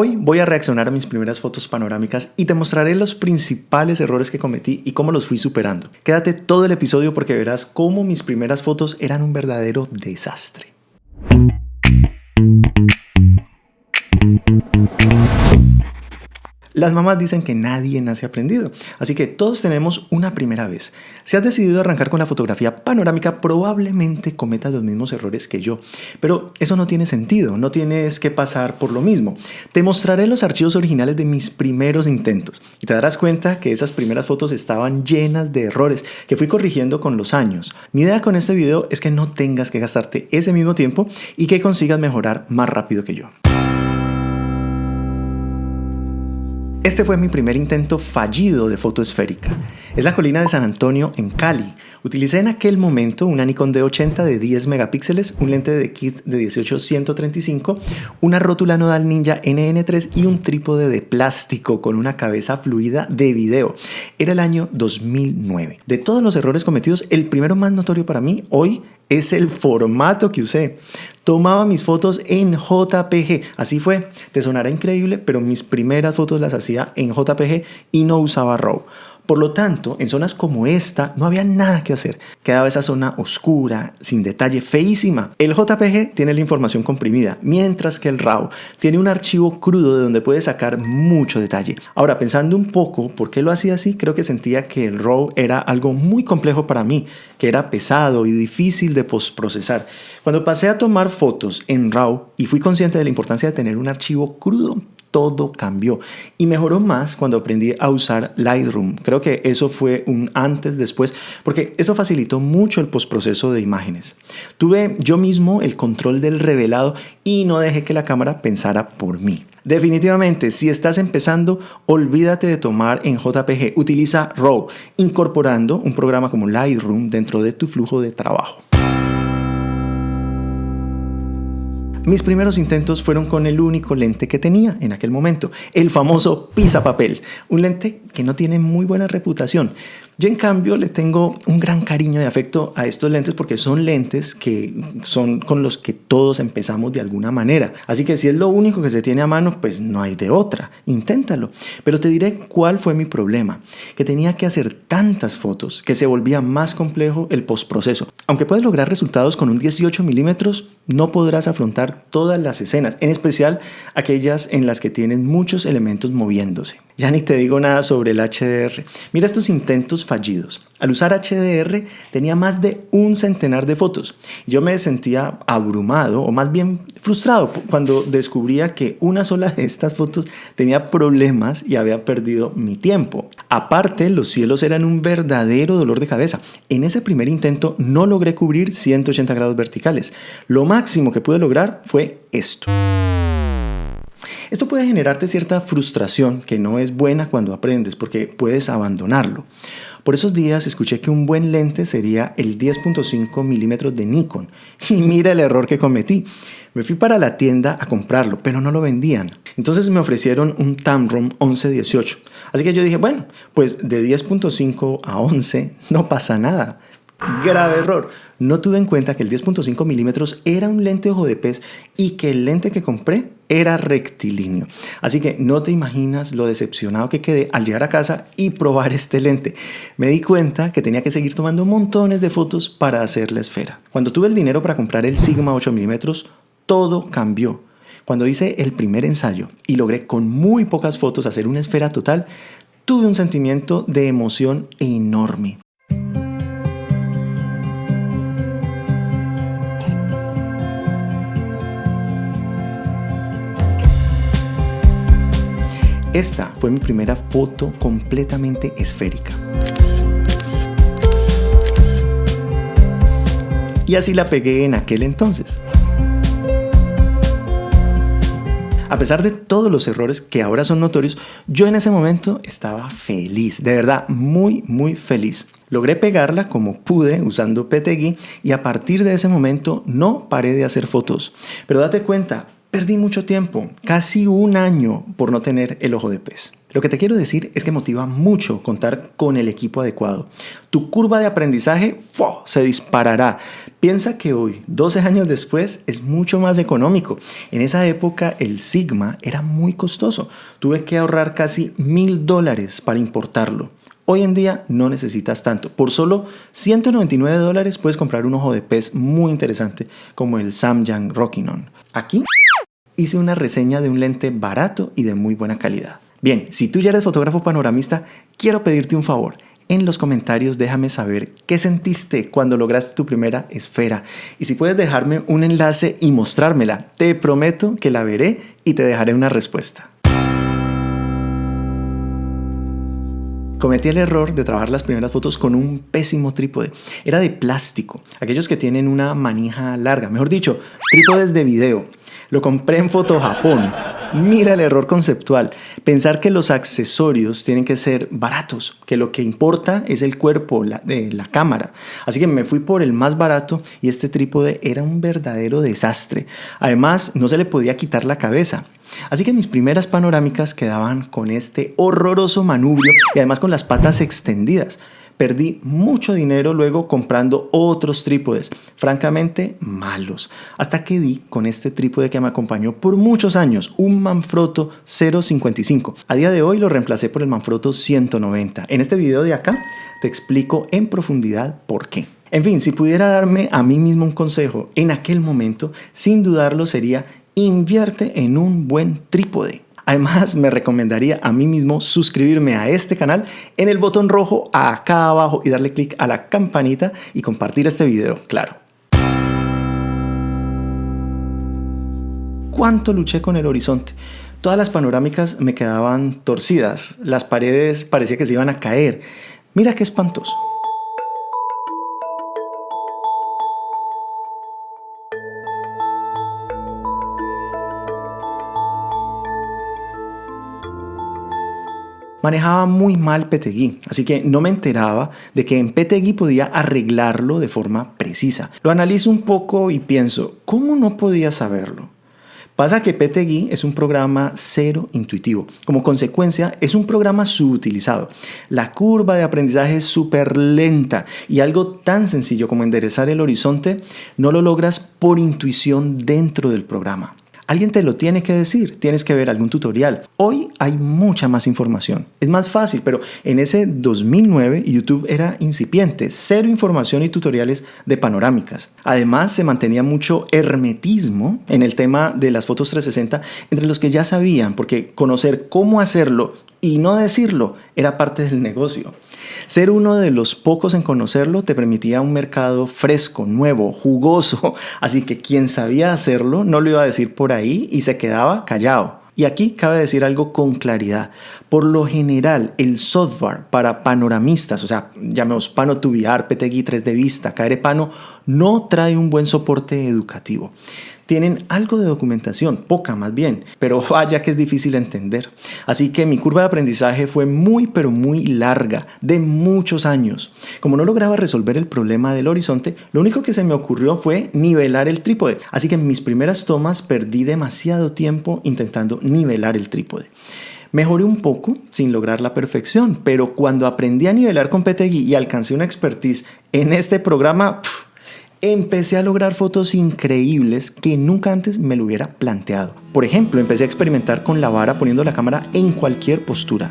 Hoy voy a reaccionar a mis primeras fotos panorámicas y te mostraré los principales errores que cometí y cómo los fui superando. Quédate todo el episodio porque verás cómo mis primeras fotos eran un verdadero desastre. Las mamás dicen que nadie nace aprendido, así que todos tenemos una primera vez. Si has decidido arrancar con la fotografía panorámica, probablemente cometas los mismos errores que yo, pero eso no tiene sentido, no tienes que pasar por lo mismo. Te mostraré los archivos originales de mis primeros intentos y te darás cuenta que esas primeras fotos estaban llenas de errores que fui corrigiendo con los años. Mi idea con este video es que no tengas que gastarte ese mismo tiempo y que consigas mejorar más rápido que yo. Este fue mi primer intento fallido de foto esférica. Es la colina de San Antonio en Cali. Utilicé en aquel momento una Nikon D80 de 10 megapíxeles, un lente de kit de 18-135, una rótula nodal Ninja NN3 y un trípode de plástico con una cabeza fluida de video. Era el año 2009. De todos los errores cometidos, el primero más notorio para mí hoy es el formato que usé. Tomaba mis fotos en JPG, así fue. Te sonará increíble, pero mis primeras fotos las hacía en JPG y no usaba RAW. Por lo tanto, en zonas como esta no había nada que hacer. Quedaba esa zona oscura, sin detalle, feísima. El JPG tiene la información comprimida, mientras que el RAW tiene un archivo crudo de donde puedes sacar mucho detalle. Ahora, pensando un poco por qué lo hacía así, creo que sentía que el RAW era algo muy complejo para mí, que era pesado y difícil de postprocesar. Cuando pasé a tomar fotos en RAW y fui consciente de la importancia de tener un archivo crudo, todo cambió y mejoró más cuando aprendí a usar Lightroom. Creo que eso fue un antes después porque eso facilitó mucho el postproceso de imágenes. Tuve yo mismo el control del revelado y no dejé que la cámara pensara por mí. Definitivamente, si estás empezando, olvídate de tomar en JPG, utiliza RAW, incorporando un programa como Lightroom dentro de tu flujo de trabajo. Mis primeros intentos fueron con el único lente que tenía en aquel momento, el famoso pisa papel, un lente que no tiene muy buena reputación. Yo en cambio le tengo un gran cariño y afecto a estos lentes porque son lentes que son con los que todos empezamos de alguna manera. Así que si es lo único que se tiene a mano, pues no hay de otra. Inténtalo. Pero te diré cuál fue mi problema. Que tenía que hacer tantas fotos que se volvía más complejo el postproceso. Aunque puedes lograr resultados con un 18 milímetros, no podrás afrontar todas las escenas, en especial aquellas en las que tienen muchos elementos moviéndose. Ya ni te digo nada sobre el HDR. Mira estos intentos fallidos. Al usar HDR tenía más de un centenar de fotos. Yo me sentía abrumado o más bien frustrado cuando descubría que una sola de estas fotos tenía problemas y había perdido mi tiempo. Aparte, los cielos eran un verdadero dolor de cabeza. En ese primer intento no logré cubrir 180 grados verticales. Lo máximo que pude lograr fue esto. Esto puede generarte cierta frustración que no es buena cuando aprendes porque puedes abandonarlo. Por esos días escuché que un buen lente sería el 10.5 milímetros de Nikon y mira el error que cometí. Me fui para la tienda a comprarlo, pero no lo vendían. Entonces me ofrecieron un Tamron 1118. Así que yo dije, bueno, pues de 10.5 a 11 no pasa nada. Grave error. No tuve en cuenta que el 10.5 milímetros era un lente ojo de pez y que el lente que compré era rectilíneo. Así que no te imaginas lo decepcionado que quedé al llegar a casa y probar este lente. Me di cuenta que tenía que seguir tomando montones de fotos para hacer la esfera. Cuando tuve el dinero para comprar el Sigma 8 milímetros, todo cambió. Cuando hice el primer ensayo y logré con muy pocas fotos hacer una esfera total, tuve un sentimiento de emoción enorme. Esta fue mi primera foto completamente esférica. Y así la pegué en aquel entonces. A pesar de todos los errores que ahora son notorios, yo en ese momento estaba feliz, de verdad, muy, muy feliz. Logré pegarla como pude usando PTGui y a partir de ese momento no paré de hacer fotos. Pero date cuenta, Perdí mucho tiempo, casi un año por no tener el ojo de pez. Lo que te quiero decir es que motiva mucho contar con el equipo adecuado. Tu curva de aprendizaje se disparará. Piensa que hoy, 12 años después, es mucho más económico. En esa época el Sigma era muy costoso. Tuve que ahorrar casi mil dólares para importarlo. Hoy en día no necesitas tanto. Por solo 199 dólares puedes comprar un ojo de pez muy interesante como el Samyang Rockinon. Aquí hice una reseña de un lente barato y de muy buena calidad. Bien, si tú ya eres fotógrafo panoramista, quiero pedirte un favor. En los comentarios déjame saber qué sentiste cuando lograste tu primera esfera. Y si puedes dejarme un enlace y mostrármela, te prometo que la veré y te dejaré una respuesta. Cometí el error de trabajar las primeras fotos con un pésimo trípode. Era de plástico, aquellos que tienen una manija larga, mejor dicho, trípodes de video. Lo compré en Foto Japón Mira el error conceptual. Pensar que los accesorios tienen que ser baratos, que lo que importa es el cuerpo de la cámara. Así que me fui por el más barato y este trípode era un verdadero desastre. Además, no se le podía quitar la cabeza. Así que mis primeras panorámicas quedaban con este horroroso manubrio y además con las patas extendidas. Perdí mucho dinero luego comprando otros trípodes, francamente malos, hasta que di con este trípode que me acompañó por muchos años, un Manfrotto 055. A día de hoy lo reemplacé por el Manfrotto 190. En este video de acá te explico en profundidad por qué. En fin, si pudiera darme a mí mismo un consejo en aquel momento, sin dudarlo sería invierte en un buen trípode. Además, me recomendaría a mí mismo suscribirme a este canal en el botón rojo acá abajo y darle clic a la campanita y compartir este video, claro. ¿Cuánto luché con el horizonte? Todas las panorámicas me quedaban torcidas, las paredes parecía que se iban a caer. Mira qué espantoso. Manejaba muy mal PTGui, así que no me enteraba de que en PTGui podía arreglarlo de forma precisa. Lo analizo un poco y pienso, ¿cómo no podía saberlo? Pasa que PTGui es un programa cero intuitivo. Como consecuencia, es un programa subutilizado. La curva de aprendizaje es súper lenta y algo tan sencillo como enderezar el horizonte no lo logras por intuición dentro del programa. Alguien te lo tiene que decir, tienes que ver algún tutorial. Hoy hay mucha más información. Es más fácil, pero en ese 2009 YouTube era incipiente, cero información y tutoriales de panorámicas. Además, se mantenía mucho hermetismo en el tema de las fotos 360 entre los que ya sabían, porque conocer cómo hacerlo y no decirlo era parte del negocio. Ser uno de los pocos en conocerlo te permitía un mercado fresco, nuevo, jugoso, así que quien sabía hacerlo no lo iba a decir por ahí y se quedaba callado. Y aquí cabe decir algo con claridad. Por lo general, el software para panoramistas, o sea, llamemos Pano Tubiar, PTGui 3 de vista, Pano, no trae un buen soporte educativo tienen algo de documentación, poca más bien, pero vaya que es difícil entender. Así que mi curva de aprendizaje fue muy pero muy larga, de muchos años. Como no lograba resolver el problema del horizonte, lo único que se me ocurrió fue nivelar el trípode. Así que en mis primeras tomas perdí demasiado tiempo intentando nivelar el trípode. Mejoré un poco sin lograr la perfección, pero cuando aprendí a nivelar con PTGui y alcancé una expertise en este programa, empecé a lograr fotos increíbles que nunca antes me lo hubiera planteado. Por ejemplo, empecé a experimentar con la vara poniendo la cámara en cualquier postura.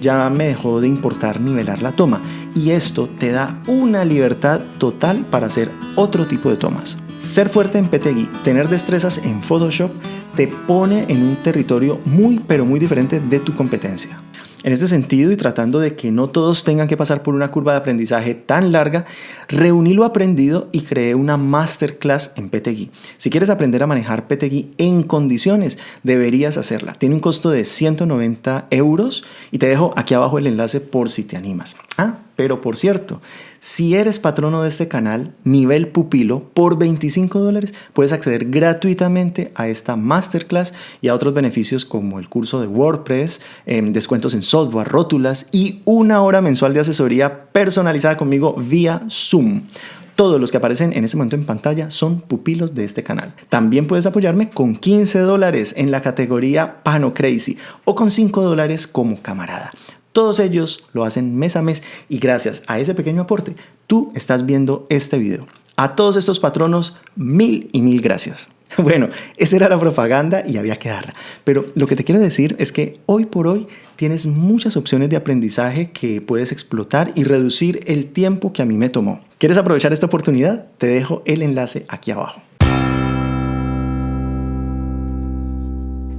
Ya me dejó de importar nivelar la toma y esto te da una libertad total para hacer otro tipo de tomas. Ser fuerte en PTGui, tener destrezas en Photoshop, te pone en un territorio muy pero muy diferente de tu competencia. En este sentido y tratando de que no todos tengan que pasar por una curva de aprendizaje tan larga, reuní lo aprendido y creé una masterclass en PTGui. Si quieres aprender a manejar PTGui en condiciones, deberías hacerla. Tiene un costo de 190 euros y te dejo aquí abajo el enlace por si te animas. Ah, pero por cierto, si eres patrono de este canal, nivel pupilo, por 25 dólares puedes acceder gratuitamente a esta masterclass y a otros beneficios como el curso de WordPress, em, descuentos en software, rótulas y una hora mensual de asesoría personalizada conmigo vía Zoom. Todos los que aparecen en este momento en pantalla son pupilos de este canal. También puedes apoyarme con 15 dólares en la categoría Pano Crazy o con 5 dólares como camarada. Todos ellos lo hacen mes a mes y gracias a ese pequeño aporte, tú estás viendo este video. A todos estos patronos, mil y mil gracias. Bueno, esa era la propaganda y había que darla. Pero lo que te quiero decir es que hoy por hoy tienes muchas opciones de aprendizaje que puedes explotar y reducir el tiempo que a mí me tomó. ¿Quieres aprovechar esta oportunidad? Te dejo el enlace aquí abajo.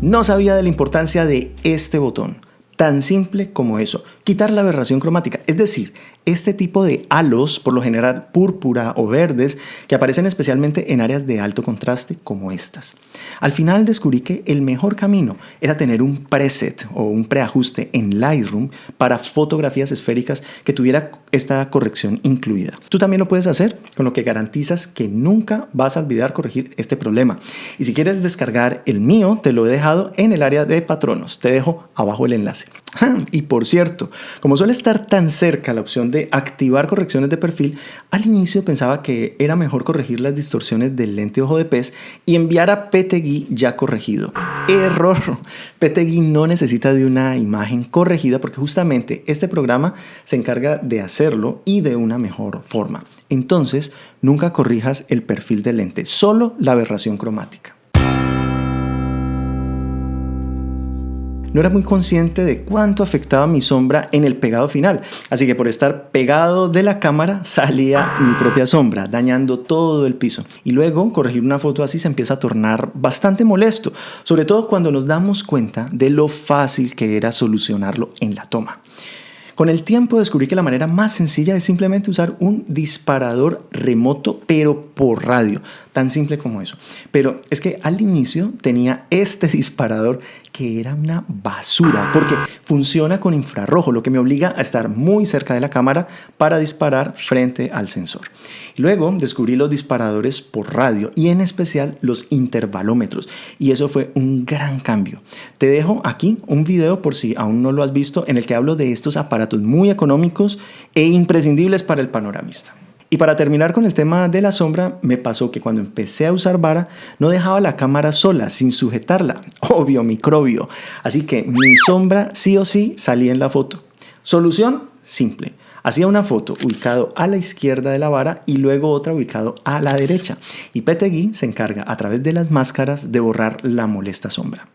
No sabía de la importancia de este botón. Tan simple como eso, quitar la aberración cromática, es decir, este tipo de halos, por lo general púrpura o verdes, que aparecen especialmente en áreas de alto contraste como estas. Al final descubrí que el mejor camino era tener un preset o un preajuste en Lightroom para fotografías esféricas que tuviera esta corrección incluida. Tú también lo puedes hacer, con lo que garantizas que nunca vas a olvidar corregir este problema. Y si quieres descargar el mío, te lo he dejado en el área de patronos. Te dejo abajo el enlace. Y por cierto, como suele estar tan cerca la opción de activar correcciones de perfil, al inicio pensaba que era mejor corregir las distorsiones del lente ojo de pez y enviar a PTGui ya corregido. Error. PTGui no necesita de una imagen corregida porque justamente este programa se encarga de hacerlo y de una mejor forma. Entonces, nunca corrijas el perfil del lente, solo la aberración cromática. No era muy consciente de cuánto afectaba mi sombra en el pegado final. Así que por estar pegado de la cámara salía mi propia sombra, dañando todo el piso. Y luego corregir una foto así se empieza a tornar bastante molesto, sobre todo cuando nos damos cuenta de lo fácil que era solucionarlo en la toma. Con el tiempo descubrí que la manera más sencilla es simplemente usar un disparador remoto, pero por radio. Tan simple como eso. Pero es que al inicio tenía este disparador que era una basura porque funciona con infrarrojo, lo que me obliga a estar muy cerca de la cámara para disparar frente al sensor. Luego descubrí los disparadores por radio y en especial los intervalómetros y eso fue un gran cambio. Te dejo aquí un video por si aún no lo has visto en el que hablo de estos aparatos muy económicos e imprescindibles para el panoramista. Y para terminar con el tema de la sombra, me pasó que cuando empecé a usar vara, no dejaba la cámara sola, sin sujetarla. Obvio, microbio. Así que mi sombra sí o sí salía en la foto. Solución simple. Hacía una foto ubicado a la izquierda de la vara y luego otra ubicado a la derecha. Y PTGui se encarga a través de las máscaras de borrar la molesta sombra.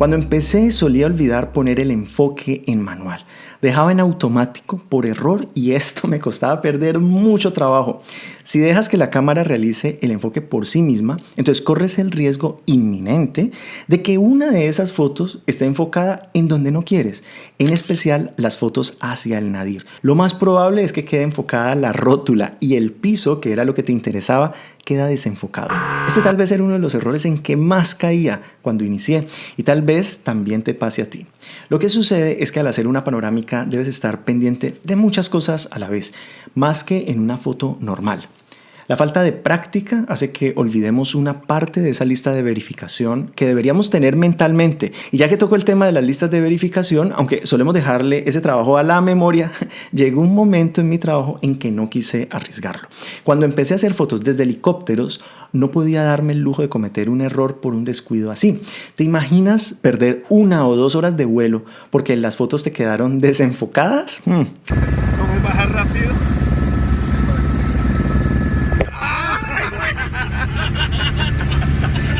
Cuando empecé solía olvidar poner el enfoque en manual. Dejaba en automático por error y esto me costaba perder mucho trabajo. Si dejas que la cámara realice el enfoque por sí misma, entonces corres el riesgo inminente de que una de esas fotos esté enfocada en donde no quieres, en especial las fotos hacia el nadir. Lo más probable es que quede enfocada la rótula y el piso, que era lo que te interesaba, queda desenfocado. Este tal vez era uno de los errores en que más caía cuando inicié y tal vez también te pase a ti. Lo que sucede es que al hacer una panorámica debes estar pendiente de muchas cosas a la vez, más que en una foto normal. La falta de práctica hace que olvidemos una parte de esa lista de verificación que deberíamos tener mentalmente. Y ya que toco el tema de las listas de verificación, aunque solemos dejarle ese trabajo a la memoria, llegó un momento en mi trabajo en que no quise arriesgarlo. Cuando empecé a hacer fotos desde helicópteros, no podía darme el lujo de cometer un error por un descuido así. ¿Te imaginas perder una o dos horas de vuelo porque las fotos te quedaron desenfocadas? Hmm. ¿Cómo bajar rápido?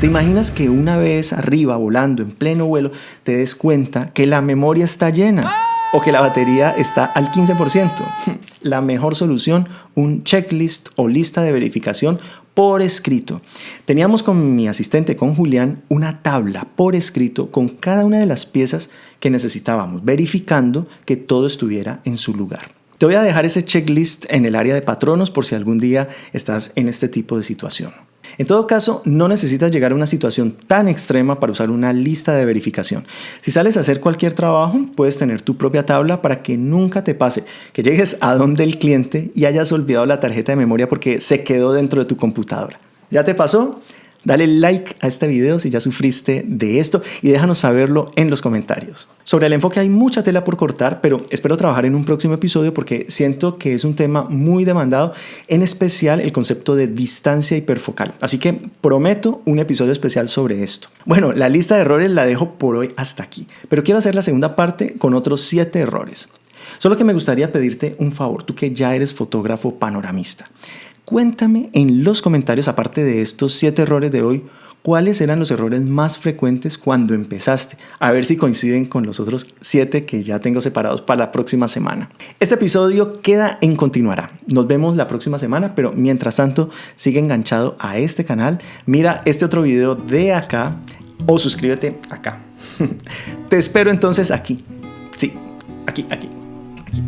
¿Te imaginas que una vez arriba, volando en pleno vuelo, te des cuenta que la memoria está llena? o que la batería está al 15%. La mejor solución, un checklist o lista de verificación por escrito. Teníamos con mi asistente, con Julián, una tabla por escrito con cada una de las piezas que necesitábamos, verificando que todo estuviera en su lugar. Te voy a dejar ese checklist en el área de patronos por si algún día estás en este tipo de situación. En todo caso, no necesitas llegar a una situación tan extrema para usar una lista de verificación. Si sales a hacer cualquier trabajo, puedes tener tu propia tabla para que nunca te pase que llegues a donde el cliente y hayas olvidado la tarjeta de memoria porque se quedó dentro de tu computadora. ¿Ya te pasó? Dale like a este video si ya sufriste de esto y déjanos saberlo en los comentarios. Sobre el enfoque hay mucha tela por cortar, pero espero trabajar en un próximo episodio porque siento que es un tema muy demandado, en especial el concepto de distancia hiperfocal. Así que prometo un episodio especial sobre esto. Bueno, la lista de errores la dejo por hoy hasta aquí, pero quiero hacer la segunda parte con otros 7 errores. Solo que me gustaría pedirte un favor, tú que ya eres fotógrafo panoramista. Cuéntame en los comentarios, aparte de estos 7 errores de hoy, cuáles eran los errores más frecuentes cuando empezaste. A ver si coinciden con los otros 7 que ya tengo separados para la próxima semana. Este episodio queda en continuará. Nos vemos la próxima semana, pero mientras tanto, sigue enganchado a este canal. Mira este otro video de acá o suscríbete acá. Te espero entonces aquí. Sí, aquí, aquí, aquí.